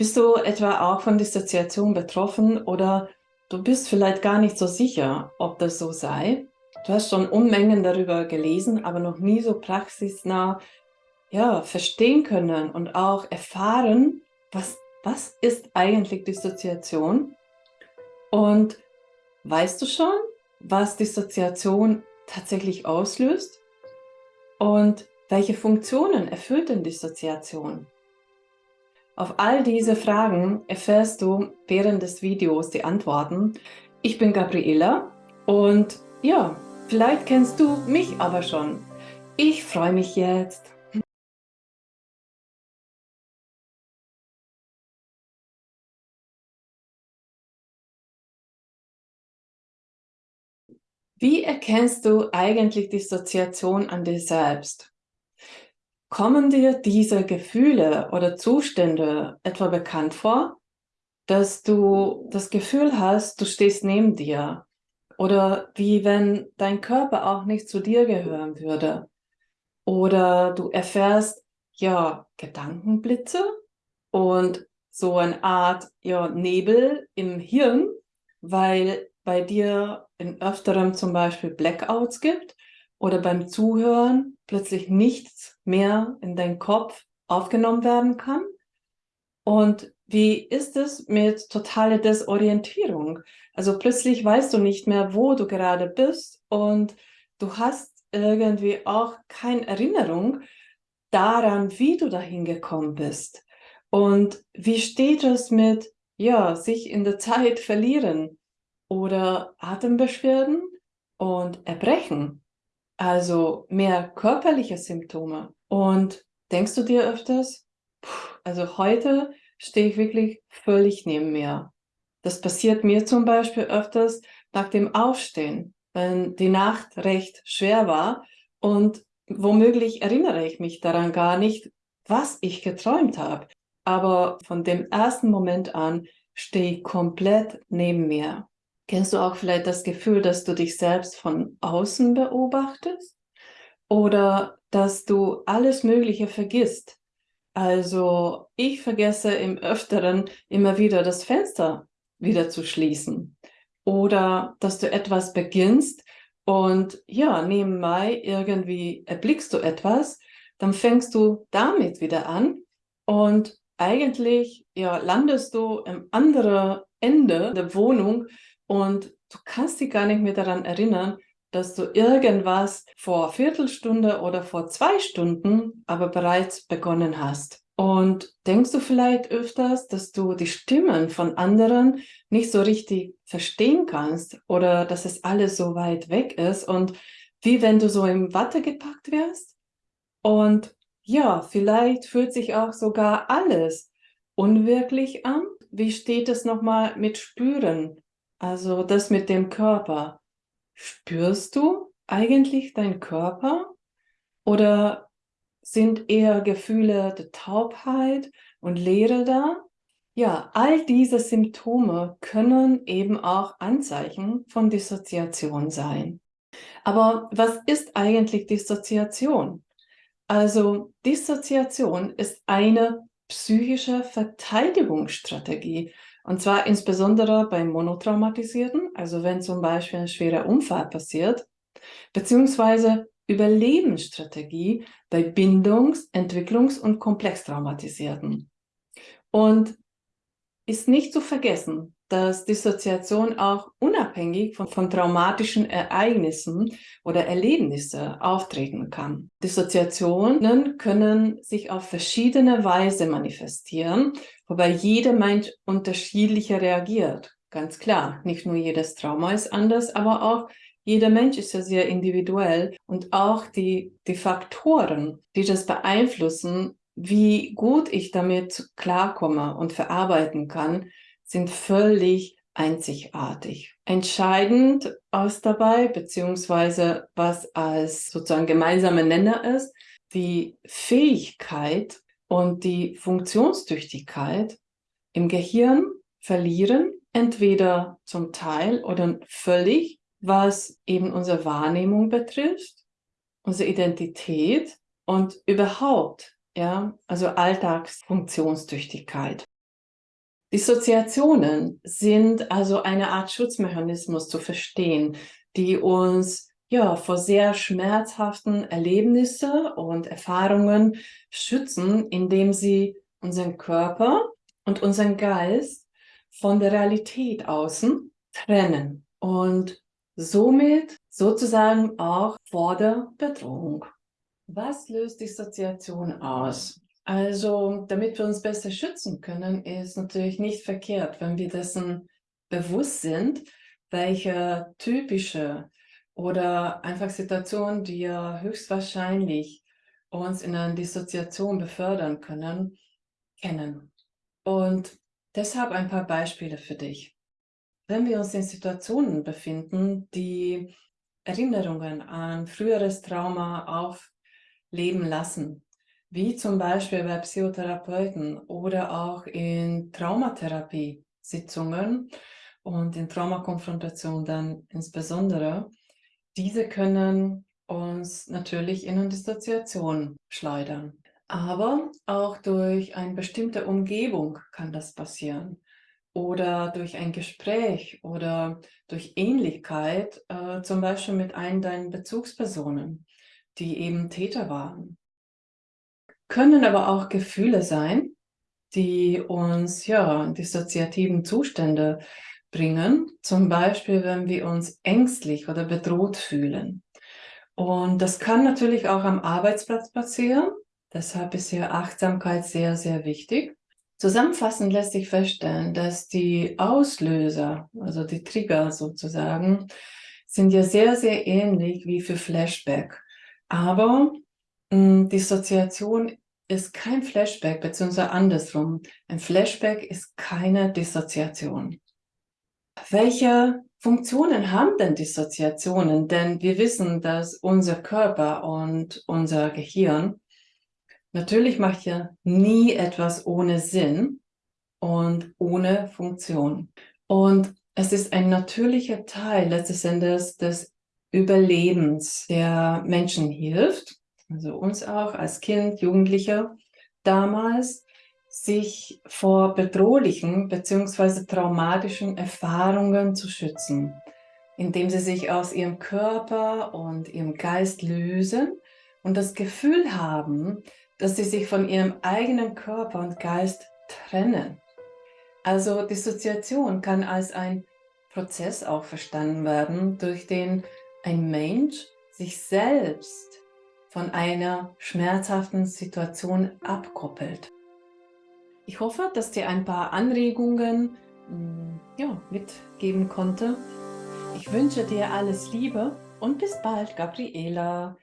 Bist du etwa auch von Dissoziation betroffen oder du bist vielleicht gar nicht so sicher, ob das so sei? Du hast schon Unmengen darüber gelesen, aber noch nie so praxisnah ja, verstehen können und auch erfahren, was, was ist eigentlich Dissoziation? Und weißt du schon, was Dissoziation tatsächlich auslöst? Und welche Funktionen erfüllt denn Dissoziation? Auf all diese Fragen erfährst du während des Videos die Antworten. Ich bin Gabriela und ja, vielleicht kennst du mich aber schon. Ich freue mich jetzt. Wie erkennst du eigentlich Dissoziation an dir selbst? Kommen dir diese Gefühle oder Zustände etwa bekannt vor, dass du das Gefühl hast, du stehst neben dir? Oder wie wenn dein Körper auch nicht zu dir gehören würde? Oder du erfährst ja Gedankenblitze und so eine Art ja, Nebel im Hirn, weil bei dir in öfterem zum Beispiel Blackouts gibt oder beim Zuhören plötzlich nichts mehr in deinen Kopf aufgenommen werden kann? Und wie ist es mit totaler Desorientierung? Also plötzlich weißt du nicht mehr, wo du gerade bist und du hast irgendwie auch keine Erinnerung daran, wie du dahin gekommen bist. Und wie steht es mit, ja, sich in der Zeit verlieren oder Atembeschwerden und Erbrechen? Also mehr körperliche Symptome. Und denkst du dir öfters, also heute stehe ich wirklich völlig neben mir. Das passiert mir zum Beispiel öfters nach dem Aufstehen, wenn die Nacht recht schwer war und womöglich erinnere ich mich daran gar nicht, was ich geträumt habe. Aber von dem ersten Moment an stehe ich komplett neben mir. Kennst du auch vielleicht das Gefühl, dass du dich selbst von außen beobachtest? Oder dass du alles Mögliche vergisst? Also ich vergesse im Öfteren immer wieder das Fenster wieder zu schließen. Oder dass du etwas beginnst und ja, nebenbei irgendwie erblickst du etwas, dann fängst du damit wieder an und eigentlich ja, landest du im anderen Ende der Wohnung und du kannst dich gar nicht mehr daran erinnern, dass du irgendwas vor Viertelstunde oder vor zwei Stunden aber bereits begonnen hast. Und denkst du vielleicht öfters, dass du die Stimmen von anderen nicht so richtig verstehen kannst oder dass es alles so weit weg ist und wie wenn du so im Watte gepackt wärst? Und ja, vielleicht fühlt sich auch sogar alles unwirklich an. Wie steht es nochmal mit Spüren? Also das mit dem Körper. Spürst du eigentlich deinen Körper? Oder sind eher Gefühle der Taubheit und Leere da? Ja, all diese Symptome können eben auch Anzeichen von Dissoziation sein. Aber was ist eigentlich Dissoziation? Also Dissoziation ist eine psychische Verteidigungsstrategie und zwar insbesondere bei Monotraumatisierten, also wenn zum Beispiel ein schwerer Unfall passiert, beziehungsweise Überlebensstrategie bei Bindungs-, Entwicklungs- und Komplextraumatisierten. Und ist nicht zu vergessen, dass Dissoziation auch unabhängig von, von traumatischen Ereignissen oder Erlebnissen auftreten kann. Dissoziationen können sich auf verschiedene Weise manifestieren, wobei jeder Mensch unterschiedlicher reagiert. Ganz klar, nicht nur jedes Trauma ist anders, aber auch jeder Mensch ist ja sehr individuell und auch die, die Faktoren, die das beeinflussen, wie gut ich damit klarkomme und verarbeiten kann, sind völlig einzigartig. Entscheidend aus dabei, beziehungsweise was als sozusagen gemeinsamer Nenner ist, die Fähigkeit und die Funktionstüchtigkeit im Gehirn verlieren, entweder zum Teil oder völlig, was eben unsere Wahrnehmung betrifft, unsere Identität und überhaupt, ja, also Alltagsfunktionstüchtigkeit. Dissoziationen sind also eine Art Schutzmechanismus zu verstehen, die uns ja, vor sehr schmerzhaften Erlebnisse und Erfahrungen schützen, indem sie unseren Körper und unseren Geist von der Realität außen trennen und somit sozusagen auch vor der Bedrohung. Was löst Dissoziation aus? Also, damit wir uns besser schützen können, ist natürlich nicht verkehrt, wenn wir dessen bewusst sind, welche typische oder einfach Situationen, die ja höchstwahrscheinlich uns in eine Dissoziation befördern können, kennen. Und deshalb ein paar Beispiele für dich. Wenn wir uns in Situationen befinden, die Erinnerungen an früheres Trauma aufleben lassen, wie zum Beispiel bei Psychotherapeuten oder auch in Traumatherapie-Sitzungen und in Traumakonfrontation dann insbesondere, diese können uns natürlich in eine Dissoziation schleudern. Aber auch durch eine bestimmte Umgebung kann das passieren. Oder durch ein Gespräch oder durch Ähnlichkeit, äh, zum Beispiel mit einem deiner Bezugspersonen, die eben Täter waren. Können aber auch Gefühle sein, die uns ja dissoziativen Zustände bringen, zum Beispiel wenn wir uns ängstlich oder bedroht fühlen. Und das kann natürlich auch am Arbeitsplatz passieren, deshalb ist hier Achtsamkeit sehr, sehr wichtig. Zusammenfassend lässt sich feststellen, dass die Auslöser, also die Trigger sozusagen, sind ja sehr, sehr ähnlich wie für Flashback. Aber mh, hm, Dissoziation ist kein Flashback, beziehungsweise andersrum. Ein Flashback ist keine Dissoziation. Welche Funktionen haben denn Dissoziationen? Denn wir wissen, dass unser Körper und unser Gehirn natürlich macht ja nie etwas ohne Sinn und ohne Funktion. Und es ist ein natürlicher Teil letztes Endes des Überlebens der Menschen hilft, also uns auch als Kind, Jugendlicher damals, sich vor bedrohlichen bzw. traumatischen Erfahrungen zu schützen, indem sie sich aus ihrem Körper und ihrem Geist lösen und das Gefühl haben, dass sie sich von ihrem eigenen Körper und Geist trennen. Also Dissoziation kann als ein Prozess auch verstanden werden, durch den ein Mensch sich selbst von einer schmerzhaften Situation abkoppelt. Ich hoffe, dass dir ein paar Anregungen mm, ja, mitgeben konnte. Ich wünsche dir alles Liebe und bis bald, Gabriela.